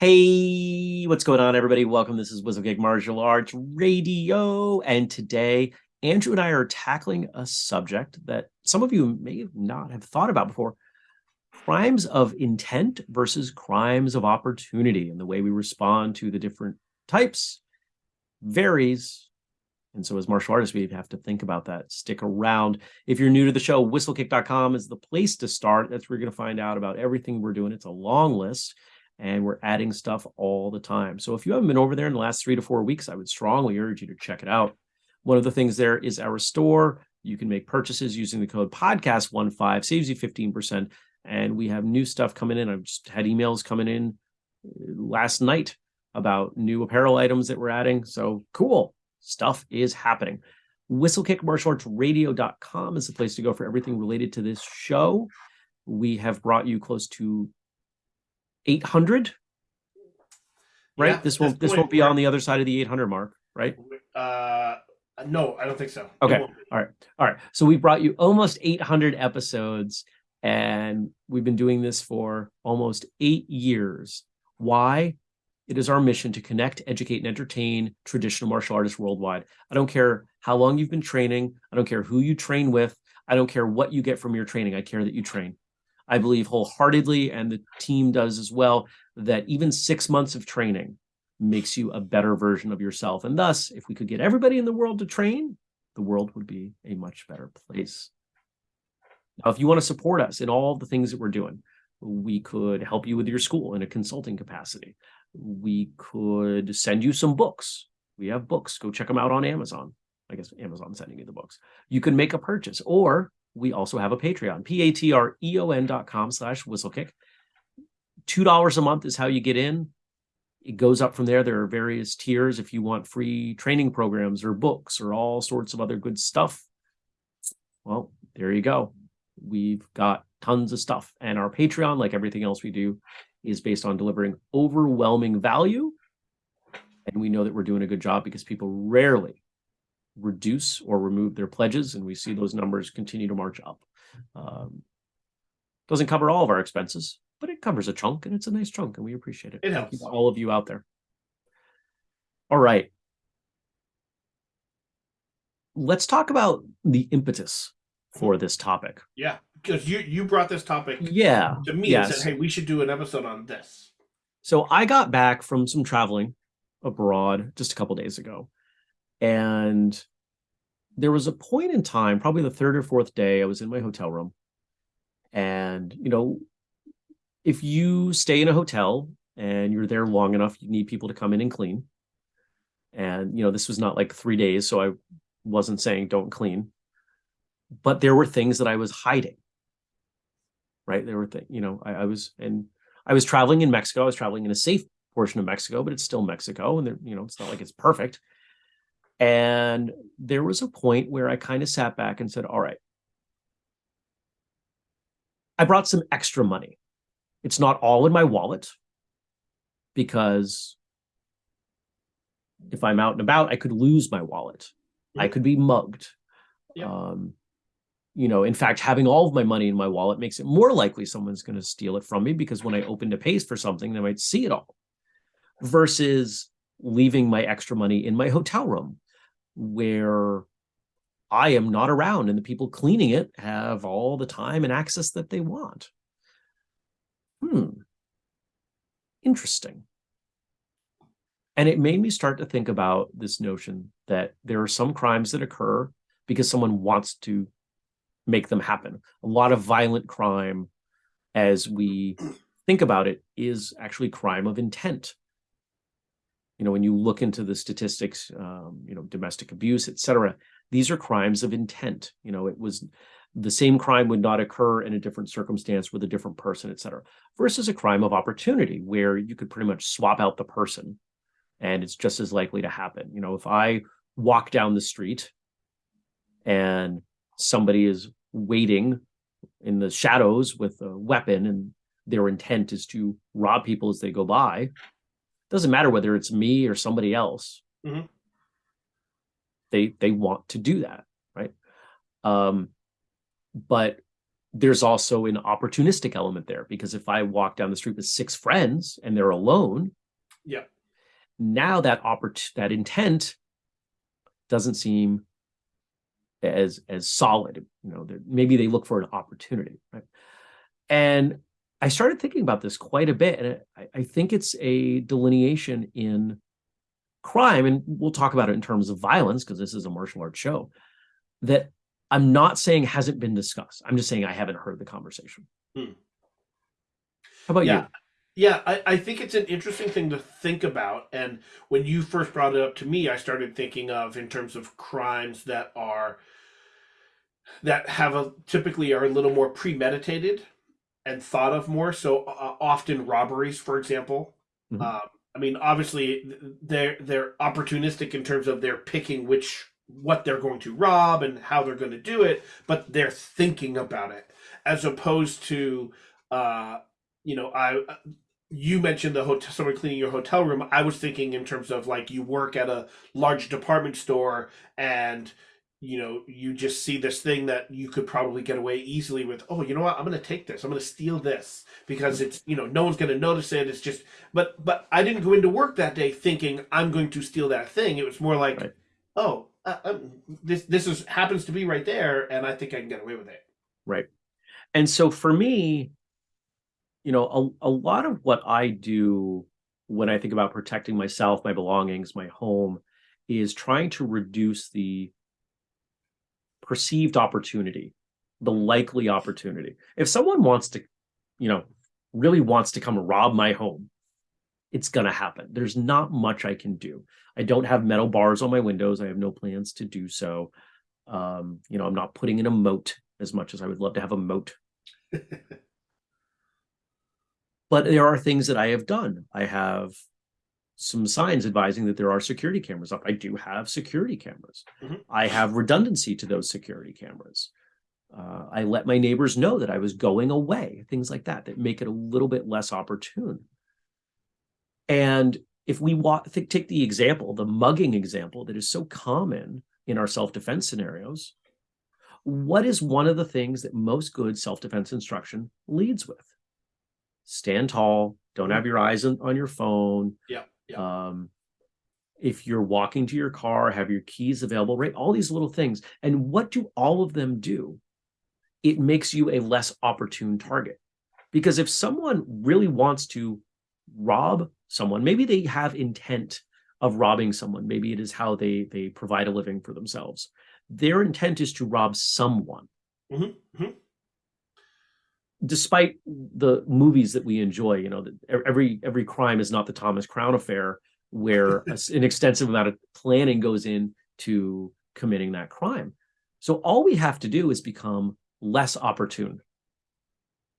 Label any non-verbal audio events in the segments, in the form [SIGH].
Hey, what's going on, everybody? Welcome. This is WhistleKick Martial Arts Radio. And today, Andrew and I are tackling a subject that some of you may not have thought about before crimes of intent versus crimes of opportunity. And the way we respond to the different types varies. And so, as martial artists, we have to think about that. Stick around. If you're new to the show, whistlekick.com is the place to start. That's where you're going to find out about everything we're doing. It's a long list and we're adding stuff all the time. So if you haven't been over there in the last three to four weeks, I would strongly urge you to check it out. One of the things there is our store. You can make purchases using the code podcast15, saves you 15%. And we have new stuff coming in. I've just had emails coming in uh, last night about new apparel items that we're adding. So cool stuff is happening. WhistleKickMartialArtsRadio.com is the place to go for everything related to this show. We have brought you close to 800 right? Yeah, this won't this won't be on the other side of the 800 mark right? Uh no i don't think so. Okay. all right. All right. So we brought you almost 800 episodes and we've been doing this for almost eight years. Why? It is our mission to connect educate and entertain traditional martial artists worldwide. I don't care how long you've been training. I don't care who you train with. I don't care what you get from your training. I care that you train I believe wholeheartedly, and the team does as well, that even six months of training makes you a better version of yourself. And thus, if we could get everybody in the world to train, the world would be a much better place. Now, if you want to support us in all the things that we're doing, we could help you with your school in a consulting capacity. We could send you some books. We have books. Go check them out on Amazon. I guess Amazon sending you the books. You can make a purchase, or we also have a Patreon, P-A-T-R-E-O-N dot com slash whistlekick. $2 a month is how you get in. It goes up from there. There are various tiers if you want free training programs or books or all sorts of other good stuff. Well, there you go. We've got tons of stuff. And our Patreon, like everything else we do, is based on delivering overwhelming value. And we know that we're doing a good job because people rarely reduce or remove their pledges, and we see those numbers continue to march up. Um, doesn't cover all of our expenses, but it covers a chunk, and it's a nice chunk, and we appreciate it. It helps. all of you out there. All right. Let's talk about the impetus for this topic. Yeah, because you you brought this topic yeah to me yes. and said, "Hey, we should do an episode on this." So I got back from some traveling abroad just a couple days ago, and there was a point in time, probably the third or fourth day, I was in my hotel room. And, you know, if you stay in a hotel and you're there long enough, you need people to come in and clean. And, you know, this was not like three days, so I wasn't saying don't clean. But there were things that I was hiding. Right. There were things, you know, I, I was and I was traveling in Mexico. I was traveling in a safe portion of Mexico, but it's still Mexico. And there, you know, it's not like it's perfect. And there was a point where I kind of sat back and said, all right, I brought some extra money. It's not all in my wallet because if I'm out and about, I could lose my wallet. I could be mugged. Yeah. Um, you know, in fact, having all of my money in my wallet makes it more likely someone's going to steal it from me because when I open to pay for something, they might see it all versus leaving my extra money in my hotel room where I am not around and the people cleaning it have all the time and access that they want. Hmm. Interesting. And it made me start to think about this notion that there are some crimes that occur because someone wants to make them happen. A lot of violent crime, as we think about it, is actually crime of intent you know, when you look into the statistics, um, you know, domestic abuse, et cetera, these are crimes of intent. You know, it was the same crime would not occur in a different circumstance with a different person, et cetera, versus a crime of opportunity where you could pretty much swap out the person and it's just as likely to happen. You know, if I walk down the street and somebody is waiting in the shadows with a weapon and their intent is to rob people as they go by, doesn't matter whether it's me or somebody else. Mm -hmm. They they want to do that, right? Um, but there's also an opportunistic element there because if I walk down the street with six friends and they're alone, yeah, now that opport that intent doesn't seem as as solid. You know, maybe they look for an opportunity, right? And I started thinking about this quite a bit, and I, I think it's a delineation in crime, and we'll talk about it in terms of violence because this is a martial arts show. That I'm not saying hasn't been discussed. I'm just saying I haven't heard the conversation. Hmm. How about yeah. you? Yeah, I, I think it's an interesting thing to think about. And when you first brought it up to me, I started thinking of in terms of crimes that are that have a typically are a little more premeditated and thought of more. So uh, often robberies, for example. Mm-hmm. Um, I mean, obviously they're they're opportunistic in terms of they're picking which what they're going to rob and how they're going to do it, but they're thinking about it as opposed to, uh, you know, I you mentioned the hotel someone cleaning your hotel room i was thinking in terms of like you work at a large department store and you know you just see this thing that you could probably get away easily with oh you know what? I'm going to take this. I'm going to steal this because it's you know no one's going to notice it. It's just but but i didn't go into work that day thinking i'm going to steal that thing. It was more like right. oh uh, um, this this is happens to be right there and i think i can get away with it. Right. And so for me you know, a, a lot of what I do when I think about protecting myself, my belongings, my home, is trying to reduce the perceived opportunity, the likely opportunity. If someone wants to, you know, really wants to come rob my home, it's going to happen. There's not much I can do. I don't have metal bars on my windows. I have no plans to do so. Um, you know, I'm not putting in a moat as much as I would love to have a moat. [LAUGHS] But there are things that I have done. I have some signs advising that there are security cameras up. I do have security cameras. Mm -hmm. I have redundancy to those security cameras. Uh, I let my neighbors know that I was going away, things like that, that make it a little bit less opportune. And if we take the example, the mugging example that is so common in our self-defense scenarios, what is one of the things that most good self-defense instruction leads with? stand tall, don't have mm-hmm. your eyes on, on your phone. Yeah. Yeah. Um, if you're walking to your car, have your keys available, right? All these little things. And what do all of them do? It makes you a less opportune target. Because if someone really wants to rob someone, maybe they have intent of robbing someone. Maybe it is how they they provide a living for themselves. Their intent is to rob someone. Mm -hmm. Mm -hmm despite the movies that we enjoy, you know, every every crime is not the Thomas Crown affair, where [LAUGHS] an extensive amount of planning goes into committing that crime. So all we have to do is become less opportune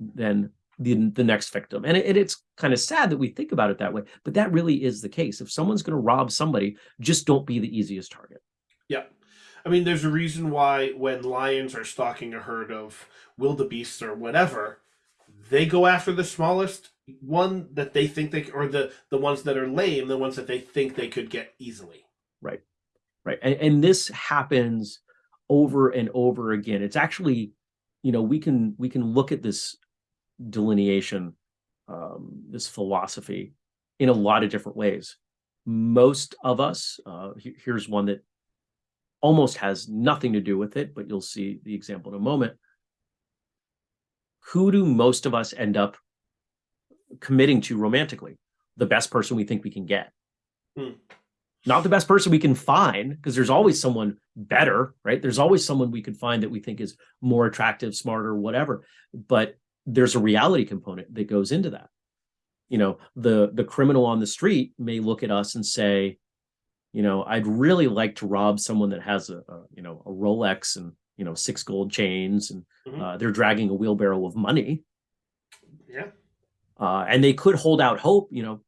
than the, the next victim. And it, it's kind of sad that we think about it that way, but that really is the case. If someone's going to rob somebody, just don't be the easiest target. Yeah. I mean, there's a reason why when lions are stalking a herd of wildebeests or whatever, they go after the smallest one that they think they or the the ones that are lame, the ones that they think they could get easily. Right, right, and, and this happens over and over again. It's actually, you know, we can we can look at this delineation, um, this philosophy, in a lot of different ways. Most of us, uh, here's one that almost has nothing to do with it, but you'll see the example in a moment. Who do most of us end up committing to romantically? The best person we think we can get. Hmm. Not the best person we can find, because there's always someone better, right? There's always someone we could find that we think is more attractive, smarter, whatever. But there's a reality component that goes into that. You know, the the criminal on the street may look at us and say, you know, I'd really like to rob someone that has a, a you know, a Rolex and, you know, six gold chains and mm -hmm. uh, they're dragging a wheelbarrow of money. Yeah. Uh, and they could hold out hope, you know,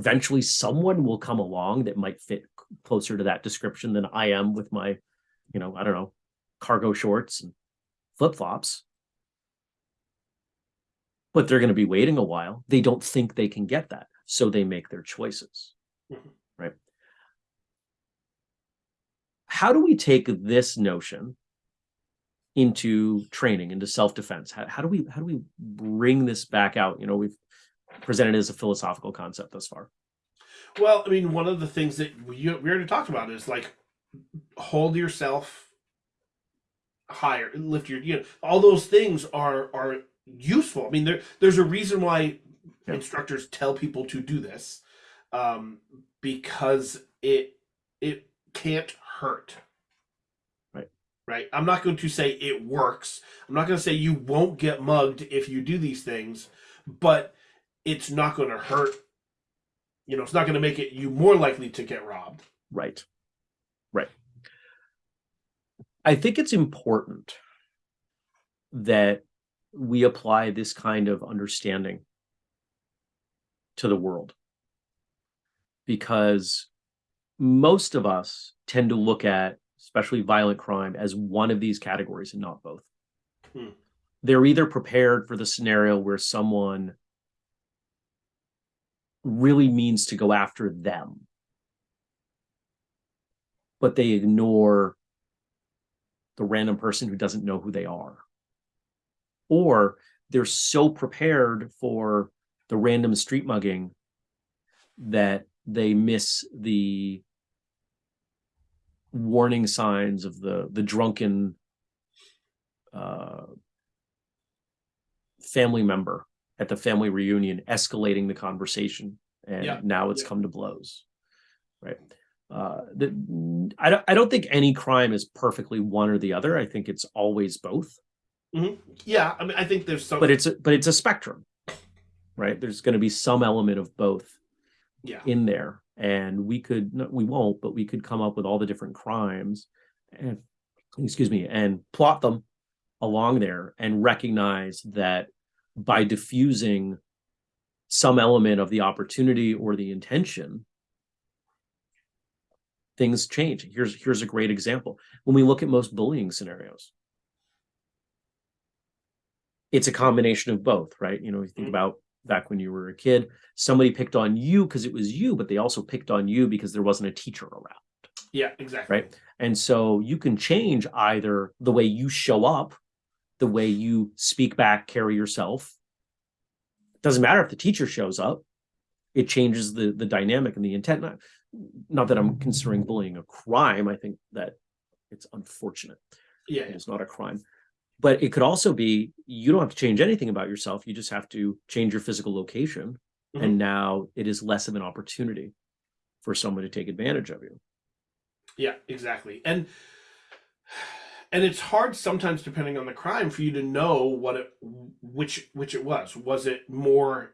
eventually someone will come along that might fit closer to that description than I am with my, you know, I don't know, cargo shorts and flip flops. But they're going to be waiting a while. They don't think they can get that. So they make their choices. Mm -hmm how do we take this notion into training, into self-defense? How, how do we how do we bring this back out? You know, we've presented as a philosophical concept thus far. Well, I mean, one of the things that we, we already talked about is like hold yourself higher, lift your, you know, all those things are are useful. I mean, there there's a reason why Yeah. instructors tell people to do this, um, because it it can't hurt. Right. Right. I'm not going to say it works. I'm not going to say you won't get mugged if you do these things, but it's not going to hurt. You know, it's not going to make it you more likely to get robbed. Right. Right. I think it's important that we apply this kind of understanding to the world because most of us tend to look at especially violent crime as one of these categories and not both. Hmm. They're either prepared for the scenario where someone really means to go after them, but they ignore the random person who doesn't know who they are. Or they're so prepared for the random street mugging that they miss the warning signs of the the drunken uh, family member at the family reunion escalating the conversation and Yeah. now it's Yeah. come to blows right uh the, I, don't, I don't think any crime is perfectly one or the other i think it's always both Yeah, I mean, I think there's some. but it's a, but it's a spectrum right there's going to be some element of both yeah, in there. And we could we won't but we could come up with all the different crimes and excuse me and plot them along there and recognize that by diffusing some element of the opportunity or the intention things change. Here's here's a great example. When we look at most bullying scenarios it's a combination of both right? You know you think Mhm. about back when you were a kid. Somebody picked on you because it was you but they also picked on you because there wasn't a teacher around. Yeah, exactly. Right. and so you can change either the way you show up the way you speak back carry yourself. It doesn't matter if the teacher shows up. It changes the the dynamic and the intent. Not, not that i'm considering bullying a crime. I think that it's unfortunate. Yeah, it's not a crime but it could also be you don't have to change anything about yourself you just have to change your physical location Mhm. and now it is less of an opportunity for someone to take advantage of you yeah, exactly. And and it's hard sometimes, depending on the crime, for you to know what it, which which it was. Was it more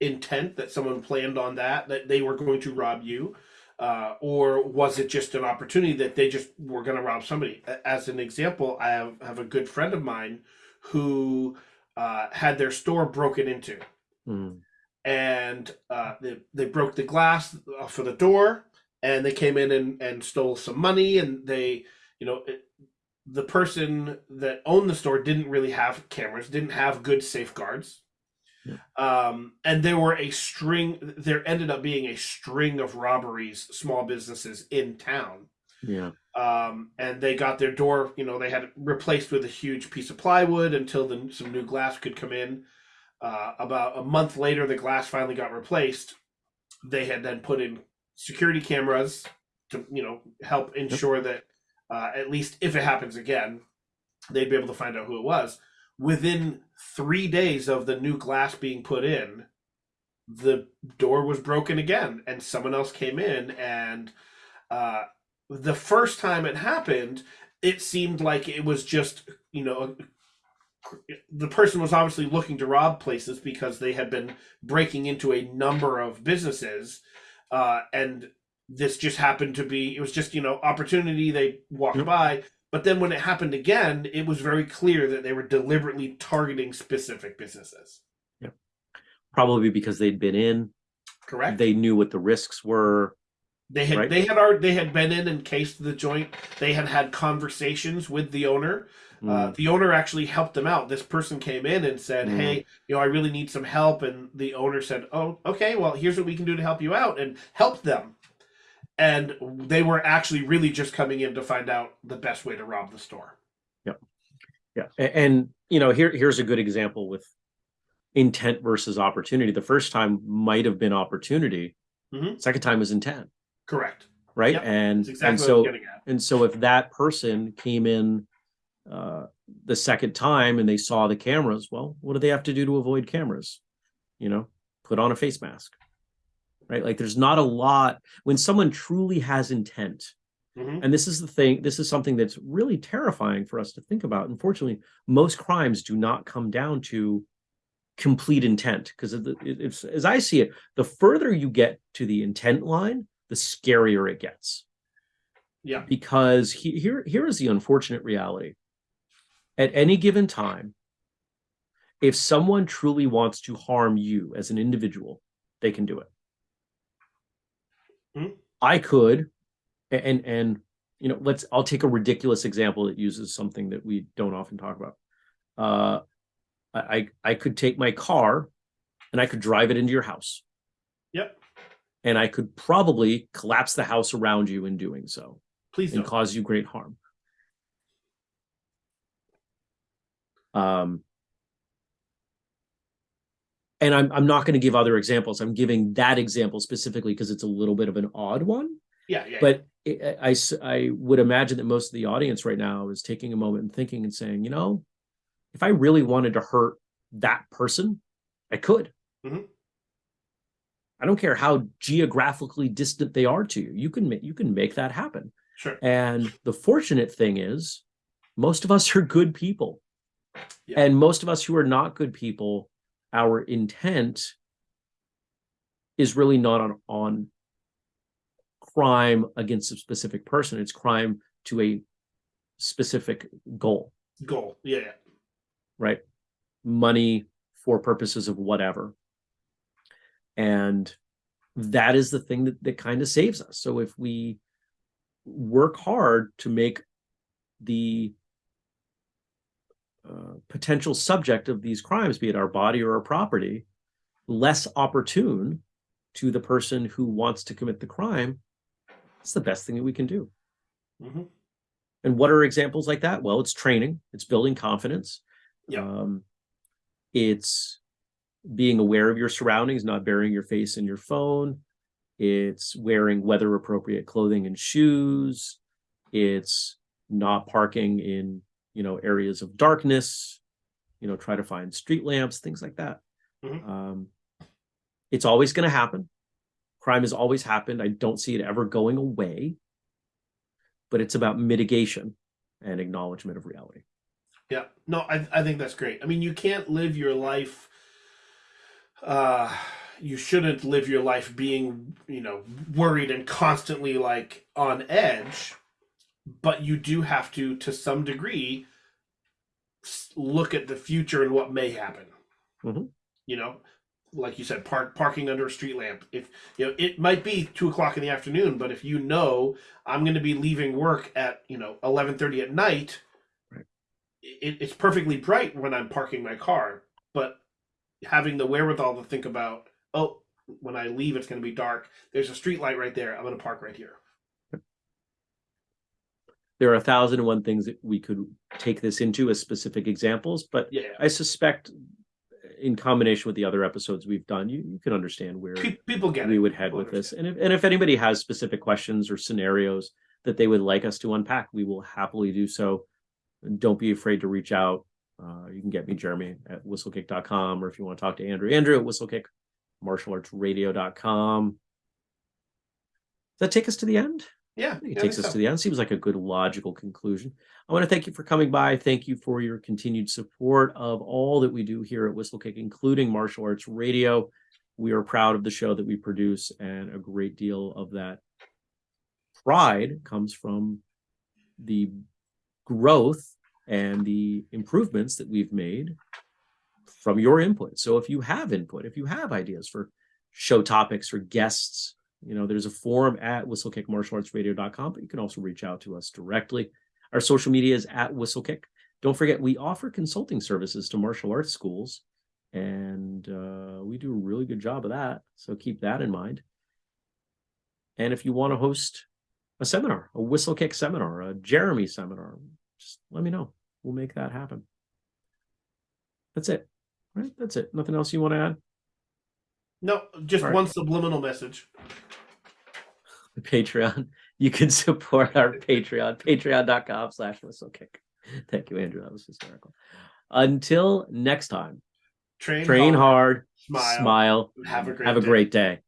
intent that someone planned on that that they were going to rob you, uh, or was it just an opportunity that they just were going to rob somebody? As an example, I have, have a good friend of mine who uh, had their store broken into. Mm, and uh, they, they broke the glass uh, for the door and they came in and, and stole some money and they you know it, the person that owned the store didn't really have cameras didn't have good safeguards. Um, and there were a string there ended up being a string of robberies small businesses in town. Yeah. Um, and they got their door you know they had replaced with a huge piece of plywood until the, some new glass could come in. Uh, about a month later the glass finally got replaced. They had then put in security cameras to you know help ensure that uh, at least if it happens again they'd be able to find out who it was within three days of the new glass being put in the door was broken again and someone else came in and uh, the first time it happened it seemed like it was just you know the person was obviously looking to rob places because they had been breaking into a number of businesses uh, and this just happened to be it was just you know opportunity they walked Yep. by but then when it happened again it was very clear that they were deliberately targeting specific businesses Yeah. probably because they'd been in correct they knew what the risks were They had Right. they had already, they had been in and cased the joint. They had had conversations with the owner. Uh, Mm, the owner actually helped them out. This person came in and said, Mm. "Hey, you know, I really need some help." And the owner said, "Oh, okay. Well, here's what we can do to help you out," and helped them. And they were actually really just coming in to find out the best way to rob the store. Yeah, yeah, and, you know, here, here's a good example with intent versus opportunity. The first time might have been opportunity. Mhm. Second time was intent, Correct. right? Yep, And, and exactly I so, was getting at. and so if that person came in uh, the second time and they saw the cameras, well, what do they have to do to avoid cameras? You know, put on a face mask, right? Like there's not a lot when someone truly has intent. Mhm. And this is the thing, this is something that's really terrifying for us to think about. Unfortunately, most crimes do not come down to complete intent because as I see it, the further you get to the intent line, the scarier it gets. Yeah. Because he, here, here is the unfortunate reality. At any given time, if someone truly wants to harm you as an individual, they can do it. Hmm. I could, and and you know, let's. I'll take a ridiculous example that uses something that we don't often talk about. Uh, I I I could take my car, and I could drive it into your house, Yep. and I could probably collapse the house around you in doing so Please and don't. cause you great harm. Um, and I'm I'm not going to give other examples. I'm giving that example specifically because it's a little bit of an odd one. Yeah, yeah. But I I would imagine that most of the audience right now is taking a moment and thinking and saying, you know, if I really wanted to hurt that person, I could. Mhm. I don't care how geographically distant they are to you. You can make you can make that happen. sure. And the fortunate thing is, most of us are good people. Yeah. And most of us who are not good people, our intent is really not on, on crime against a specific person. It's crime to a specific goal, Goal. Yeah, right? Money for purposes of whatever. And that is the thing that, that kind of saves us. So if we work hard to make the potential subject of these crimes, be it our body or our property, less opportune to the person who wants to commit the crime, it's the best thing that we can do. hmm And what are examples like that? Well, it's training, it's building confidence. Yeah. Um, it's being aware of your surroundings, not burying your face in your phone. It's wearing weather appropriate clothing and shoes. It's not parking in, you know, areas of darkness, you know, try to find street lamps, things like that. Mhm. Um, it's always going to happen. Crime has always happened. I don't see it ever going away, but it's about mitigation and acknowledgement of reality. Yeah. No, I I think that's great. I mean, you can't live your life uh you shouldn't live your life being, you know, worried and constantly like on edge, but you do have to to some degree look at the future and what may happen. Mhm. You know, like you said, park parking under a street lamp. If you know, it might be two o'clock in the afternoon, but if you know I'm going to be leaving work at you know eleven thirty at night, Right. it, it's perfectly bright when I'm parking my car. But having the wherewithal to think about, oh, when I leave, it's going to be dark. There's a street light right there. I'm going to park right here. There are a thousand and one things that we could take this into as specific examples, but Yeah, I suspect in combination with the other episodes we've done, you, you can understand where people get we it. would head People with this. And if, and if anybody has specific questions or scenarios that they would like us to unpack, we will happily do so. Don't be afraid to reach out. Uh, you can get me, Jeremy, at whistlekick.com, or if you want to talk to Andrew, Andrew at whistlekick, martialartsradio.com. Does that take us to the end? Yeah, it takes us so. to the end. Seems like a good logical conclusion. I want to thank you for coming by. Thank you for your continued support of all that we do here at Whistlekick, including Martial Arts Radio. We are proud of the show that we produce, and a great deal of that pride comes from the growth and the improvements that we've made from your input. So if you have input, if you have ideas for show topics or guests, you know, there's a forum at whistlekickmartialartsradio.com, but you can also reach out to us directly. Our social media is at whistlekick. Don't forget, we offer consulting services to martial arts schools, and uh, we do a really good job of that. So keep that in mind. And if you want to host a seminar, a whistlekick seminar, a Jeremy seminar, just let me know. we'll make that happen. That's it. All right, that's it. Nothing else you want to add? No, just one subliminal message. The Patreon. [LAUGHS] You can support our Patreon, [LAUGHS] patreon.com slash whistle kick. Thank you, Andrew. That was hysterical. Until next time, Train, train hard, smile, smile, have a great have a day. great day.